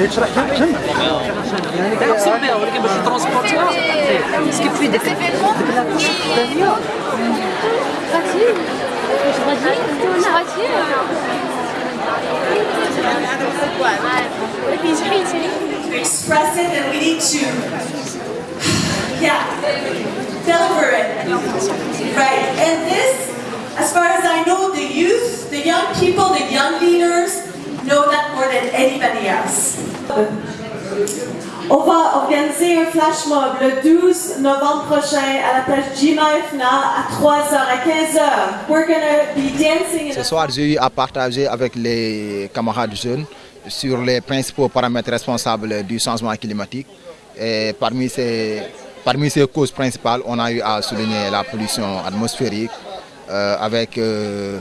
تقدر تشرح كم يعني كنقسم بها ولكن باش ترونسبورتيها كيف في ديك ديك لاكوش الثانيه غاتي واش غادي انت غاتي ولكن شحيتي express it and we need to, yeah, deliver it. Right. And this, as far as I know, the youth, the young people, the young leaders know that more than anybody else. On va organiser un flash mob le 12 novembre prochain à la plage Jima Ifna à 3h, à 15h. We're gonna be dancing in Ce soir, j'ai eu à partager avec les camarades jeunes sur les principaux paramètres responsables du changement climatique. Et parmi ces, parmi ces causes principales, on a eu à souligner la pollution atmosphérique euh, avec, euh,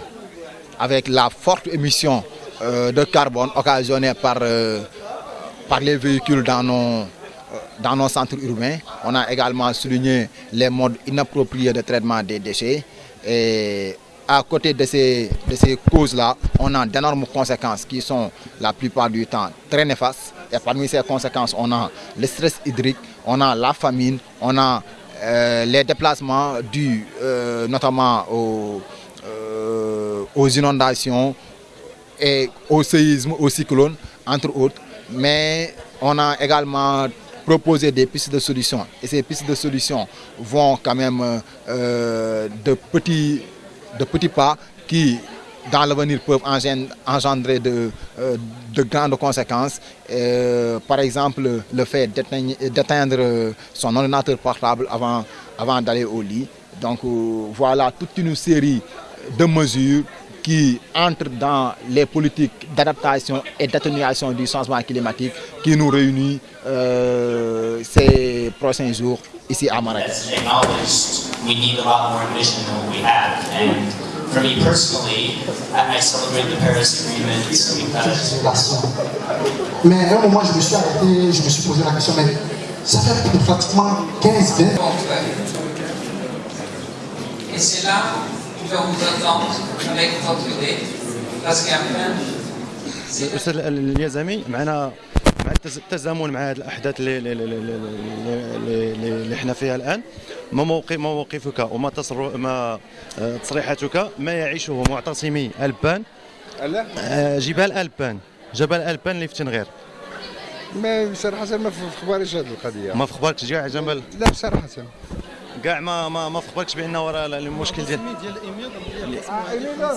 avec la forte émission euh, de carbone occasionnée par, par les véhicules dans nos, dans nos centres urbains. On a également souligné les modes inappropriés de traitement des déchets. Et à côté de ces, de ces causes-là, on a d'énormes conséquences qui sont la plupart du temps très néfastes. Et parmi ces conséquences, on a le stress hydrique, on a la famine, on a euh, les déplacements dus euh, notamment aux, euh, aux inondations et au séisme, au cyclone, entre autres. Mais on a également proposé des pistes de solutions. Et ces pistes de solutions vont quand même euh, de, petits, de petits pas qui, dans l'avenir, peuvent engendrer de, euh, de grandes conséquences. Euh, par exemple, le fait d'éteindre son ordinateur portable avant, avant d'aller au lit. Donc voilà toute une série de mesures qui entrent dans les politiques d'adaptation et d'atténuation du changement climatique qui nous réunit euh, ces prochains jours ici à Marrakech. We need a lot more ambition than what we have. And for me personally, I, I celebrate the Paris Agreement because Mais à un moment, je me suis arrêté, je me suis posé la question, mais ça fait pratiquement 15 20 Et c'est là parce qu'après, الاستاذ اليزامي معنا مع التزامن مع هذه الأحداث اللي اللي, اللي, اللي, اللي إحنا فيها الآن. ما موقف ما موقفك وما تصر ما تصريحاتك ما يعيشه معتصمي ألبان؟ جبال ألبان. جبل ألبان اللي في تنغير. ما صراحة ما في اخباريش هذه القضية. ما في اخباركش كاع جبل لا صراحة كاع ما ما ما اخباركش بان ورا المشكل ديال ديال ايميدر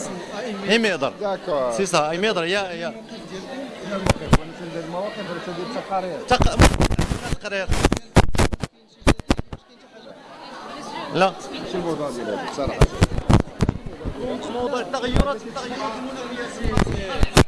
ايميدر داكور سي سا ايميدر يا يا ندير المواقف ولا تدير تقارير تقرير لا شو الموضوع ديال هذا صراحة موضوع التغيرات التغيرات المناخيه